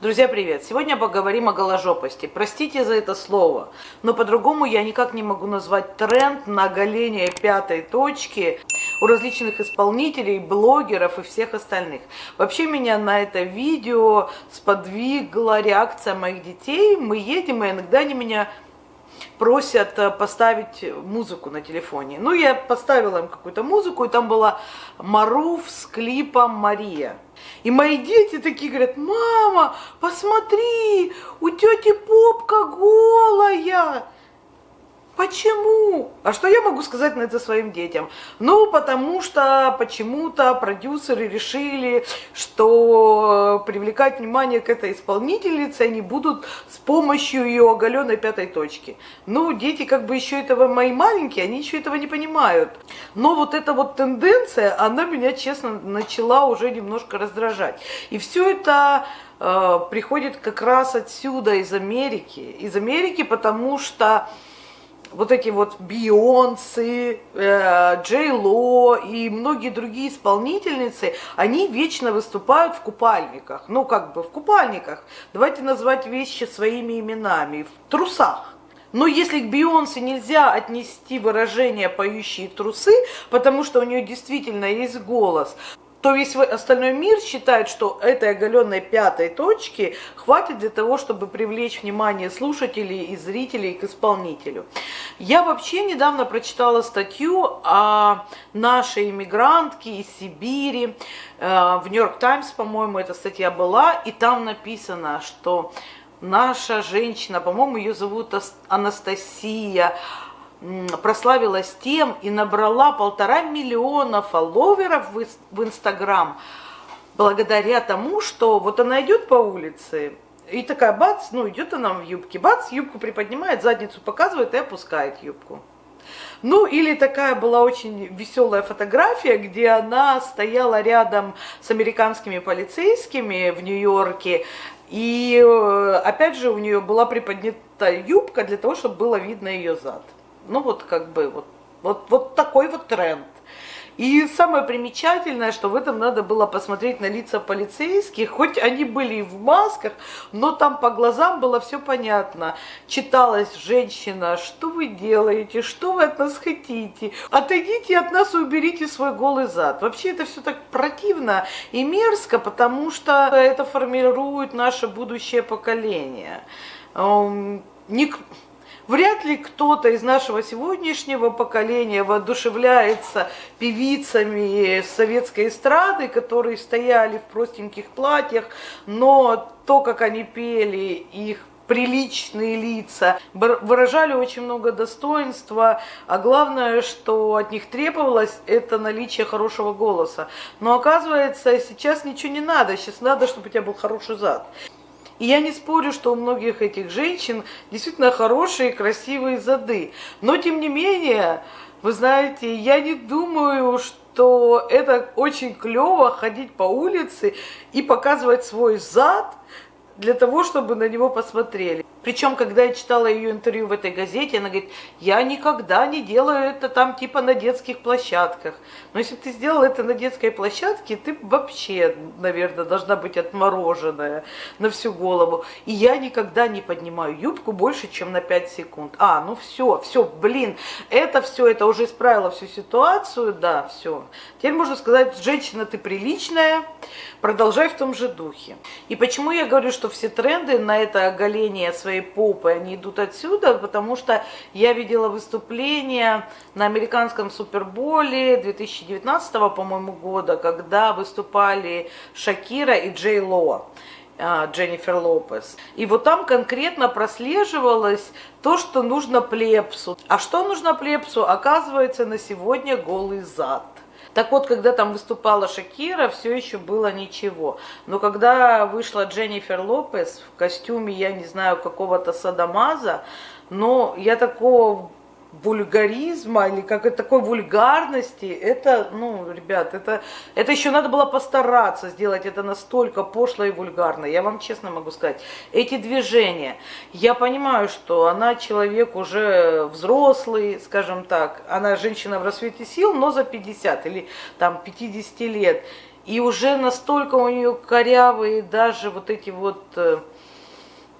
Друзья, привет! Сегодня поговорим о голожопости. Простите за это слово, но по-другому я никак не могу назвать тренд на оголение пятой точки у различных исполнителей, блогеров и всех остальных. Вообще меня на это видео сподвигла реакция моих детей. Мы едем, и иногда они меня просят э, поставить музыку на телефоне. Ну, я поставила им какую-то музыку, и там была Маруф с клипом «Мария». И мои дети такие говорят, мама, посмотри, у тети попка голая. Почему? А что я могу сказать на это своим детям? Ну, потому что почему-то продюсеры решили, что привлекать внимание к этой исполнительнице они будут с помощью ее оголенной пятой точки. Ну, дети как бы еще этого, мои маленькие, они еще этого не понимают. Но вот эта вот тенденция, она меня, честно, начала уже немножко раздражать. И все это э, приходит как раз отсюда, из Америки. Из Америки, потому что вот эти вот Бейонсы, э, Джей Ло и многие другие исполнительницы, они вечно выступают в купальниках. Ну, как бы в купальниках. Давайте назвать вещи своими именами. В трусах. Но если к Бейонсе нельзя отнести выражение «поющие трусы», потому что у нее действительно есть голос, то весь остальной мир считает, что этой оголенной пятой точки хватит для того, чтобы привлечь внимание слушателей и зрителей к исполнителю. Я вообще недавно прочитала статью о нашей иммигрантке из Сибири. Э, в Нью-Йорк Таймс, по-моему, эта статья была, и там написано, что наша женщина, по-моему, ее зовут Анастасия, прославилась тем и набрала полтора миллиона фолловеров в Инстаграм благодаря тому, что вот она идет по улице, и такая бац, ну идет она в юбке, бац, юбку приподнимает, задницу показывает и опускает юбку. Ну, или такая была очень веселая фотография, где она стояла рядом с американскими полицейскими в Нью-Йорке, и э, опять же у нее была приподнята юбка для того, чтобы было видно ее зад. Ну вот как бы вот, вот, вот такой вот тренд. И самое примечательное, что в этом надо было посмотреть на лица полицейских, хоть они были и в масках, но там по глазам было все понятно. Читалась женщина, что вы делаете, что вы от нас хотите, отойдите от нас и уберите свой голый зад. Вообще это все так противно и мерзко, потому что это формирует наше будущее поколение. Ник Вряд ли кто-то из нашего сегодняшнего поколения воодушевляется певицами советской эстрады, которые стояли в простеньких платьях, но то, как они пели, их приличные лица, выражали очень много достоинства, а главное, что от них требовалось, это наличие хорошего голоса. Но оказывается, сейчас ничего не надо, сейчас надо, чтобы у тебя был хороший зад. И я не спорю, что у многих этих женщин действительно хорошие, красивые зады. Но, тем не менее, вы знаете, я не думаю, что это очень клево ходить по улице и показывать свой зад для того, чтобы на него посмотрели. Причем, когда я читала ее интервью в этой газете, она говорит, я никогда не делаю это там типа на детских площадках. Но если бы ты сделала это на детской площадке, ты вообще, наверное, должна быть отмороженная на всю голову. И я никогда не поднимаю юбку больше, чем на 5 секунд. А, ну все, все, блин, это все, это уже исправило всю ситуацию, да, все. Теперь можно сказать, женщина, ты приличная, продолжай в том же духе. И почему я говорю, что все тренды на это оголение своей своей попы, они идут отсюда, потому что я видела выступление на американском суперболе 2019, по-моему, года, когда выступали Шакира и Джей Ло. А, Дженнифер Лопес. И вот там конкретно прослеживалось то, что нужно плепсу. А что нужно плепсу? Оказывается, на сегодня голый зад. Так вот, когда там выступала Шакира, все еще было ничего. Но когда вышла Дженнифер Лопес в костюме, я не знаю, какого-то садомаза, но я такого вульгаризма или как такой вульгарности, это, ну, ребят, это, это еще надо было постараться сделать это настолько пошло и вульгарно. Я вам честно могу сказать, эти движения, я понимаю, что она человек уже взрослый, скажем так, она женщина в рассвете сил, но за 50 или там 50 лет. И уже настолько у нее корявые даже вот эти вот э,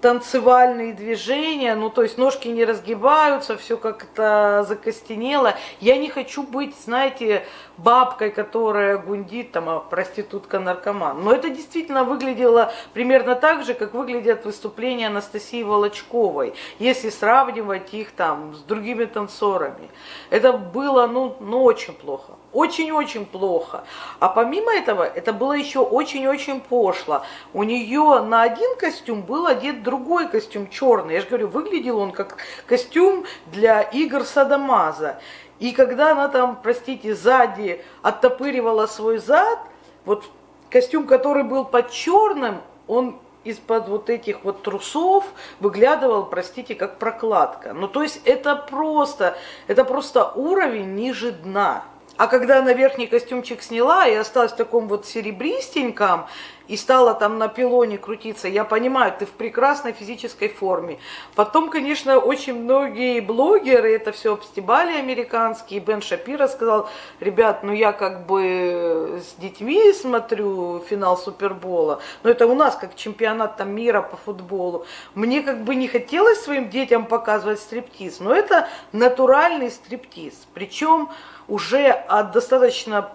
танцевальные движения, ну то есть ножки не разгибаются, все как-то закостенело. Я не хочу быть, знаете, бабкой, которая гундит, там, а проститутка-наркоман. Но это действительно выглядело примерно так же, как выглядят выступления Анастасии Волочковой, если сравнивать их там с другими танцорами. Это было, ну, ну очень плохо. Очень-очень плохо. А помимо этого, это было еще очень-очень пошло. У нее на один костюм был одет другой костюм черный. Я же говорю, выглядел он как костюм для игр Садамаза. И когда она там, простите, сзади оттопыривала свой зад, вот костюм, который был под черным, он из-под вот этих вот трусов выглядывал, простите, как прокладка. Ну, то есть это просто, это просто уровень ниже дна. А когда она верхний костюмчик сняла и осталась в таком вот серебристеньком, и стала там на пилоне крутиться, я понимаю, ты в прекрасной физической форме. Потом, конечно, очень многие блогеры это все обстебали американские. Бен Шапира сказал, ребят, ну я как бы с детьми смотрю финал Супербола, но это у нас как чемпионат там мира по футболу. Мне как бы не хотелось своим детям показывать стриптиз, но это натуральный стриптиз. Причем уже от достаточно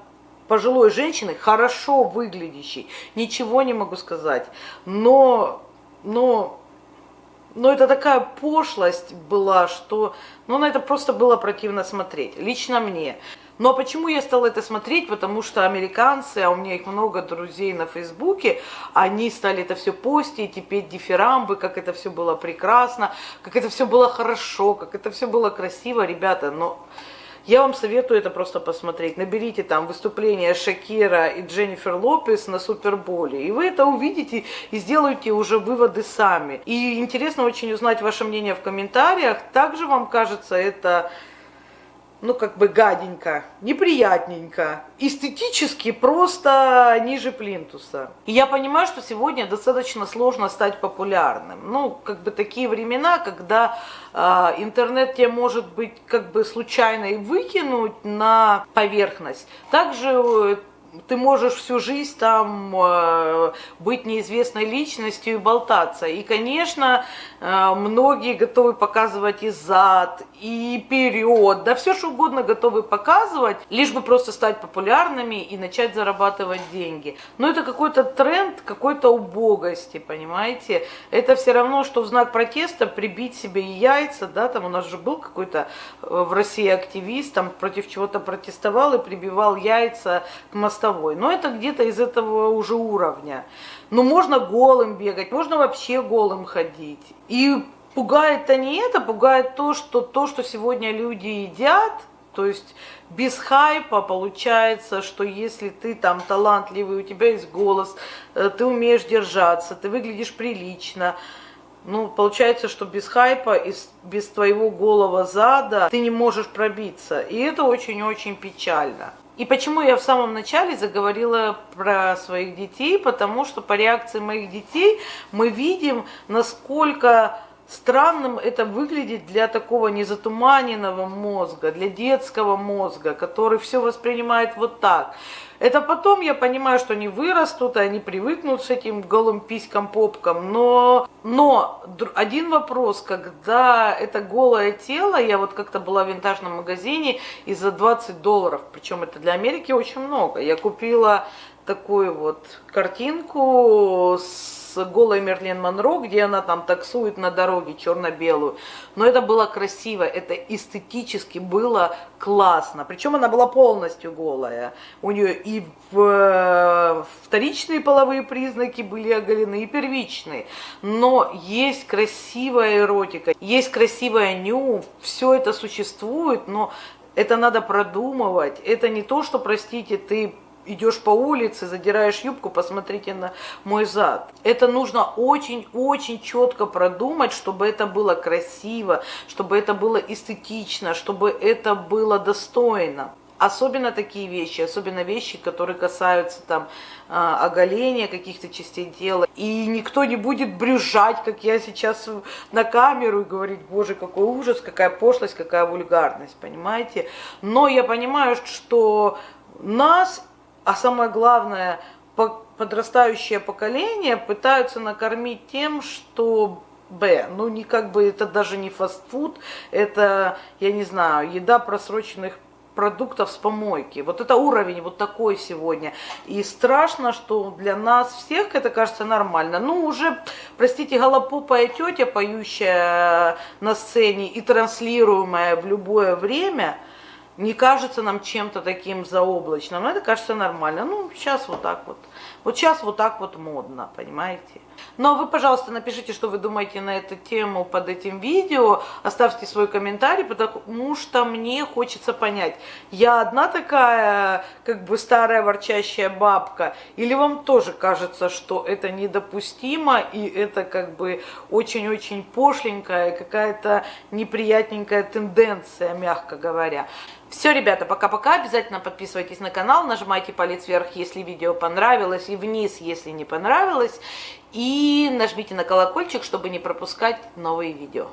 пожилой женщины, хорошо выглядящей, ничего не могу сказать, но, но, но это такая пошлость была, что, ну, на это просто было противно смотреть, лично мне. Но почему я стала это смотреть? Потому что американцы, а у меня их много друзей на Фейсбуке, они стали это все постить и петь дифирамбы, как это все было прекрасно, как это все было хорошо, как это все было красиво. Ребята, но... я вам советую это просто посмотреть. Наберите там выступление Шакира и Дженнифер Лопес на Суперболе. И вы это увидите и сделаете уже выводы сами. И интересно очень узнать ваше мнение в комментариях. Также вам кажется это ну, как бы гаденько, неприятненько, эстетически просто ниже плинтуса. И я понимаю, что сегодня достаточно сложно стать популярным. Ну, как бы такие времена, когда э, интернет тебе может быть как бы случайно и выкинуть на поверхность. Также э, ты можешь всю жизнь там э, быть неизвестной личностью и болтаться. И, конечно, э, многие готовы показывать и зад, и вперед, да все что угодно готовы показывать, лишь бы просто стать популярными и начать зарабатывать деньги. Но это какой-то тренд какой-то убогости, понимаете? Это все равно, что в знак протеста прибить себе яйца, да, там у нас же был какой-то э, в России активист, там против чего-то протестовал и прибивал яйца к мосту мостовой. Но это где-то из этого уже уровня. Но можно голым бегать, можно вообще голым ходить. И пугает-то не это, пугает то, что то, что сегодня люди едят, то есть без хайпа получается, что если ты там талантливый, у тебя есть голос, э, ты умеешь держаться, ты выглядишь прилично, ну, получается, что без хайпа и без твоего голого зада ты не можешь пробиться. И это очень-очень печально. И почему я в самом начале заговорила про своих детей? Потому что по реакции моих детей мы видим, насколько странным это выглядит для такого незатуманенного мозга, для детского мозга, который все воспринимает вот так. Это потом я понимаю, что они вырастут, и они привыкнут с этим голым письком, попком. Но, но один вопрос, когда это голое тело, я вот как-то была в винтажном магазине и за 20 долларов, причем это для Америки очень много, я купила такую вот картинку с с голой Мерлин Монро, где она там таксует на дороге черно-белую. Но это было красиво, это эстетически было классно. Причем она была полностью голая. У нее и в, вторичные половые признаки были оголены, и первичные. Но есть красивая эротика, есть красивая ню, все это существует, но это надо продумывать. Это не то, что, простите, ты идешь по улице, задираешь юбку, посмотрите на мой зад. Это нужно очень-очень четко продумать, чтобы это было красиво, чтобы это было эстетично, чтобы это было достойно. Особенно такие вещи, особенно вещи, которые касаются там а, оголения каких-то частей тела. И никто не будет брюзжать, как я сейчас на камеру, и говорить, боже, какой ужас, какая пошлость, какая вульгарность, понимаете? Но я понимаю, что нас а самое главное, подрастающее поколение пытаются накормить тем, что Б. Ну, не как бы это даже не фастфуд, это, я не знаю, еда просроченных продуктов с помойки. Вот это уровень вот такой сегодня. И страшно, что для нас всех это кажется нормально. Ну, уже, простите, голопопая тетя, поющая на сцене и транслируемая в любое время, не кажется нам чем-то таким заоблачным. Это кажется нормально. Ну, сейчас вот так вот. Вот сейчас вот так вот модно, понимаете? Но вы, пожалуйста, напишите, что вы думаете на эту тему под этим видео, оставьте свой комментарий, потому что мне хочется понять, я одна такая, как бы старая ворчащая бабка, или вам тоже кажется, что это недопустимо, и это как бы очень-очень пошленькая, какая-то неприятненькая тенденция, мягко говоря. Все, ребята, пока-пока. Обязательно подписывайтесь на канал, нажимайте палец вверх, если видео понравилось, и вниз, если не понравилось. И нажмите на колокольчик, чтобы не пропускать новые видео.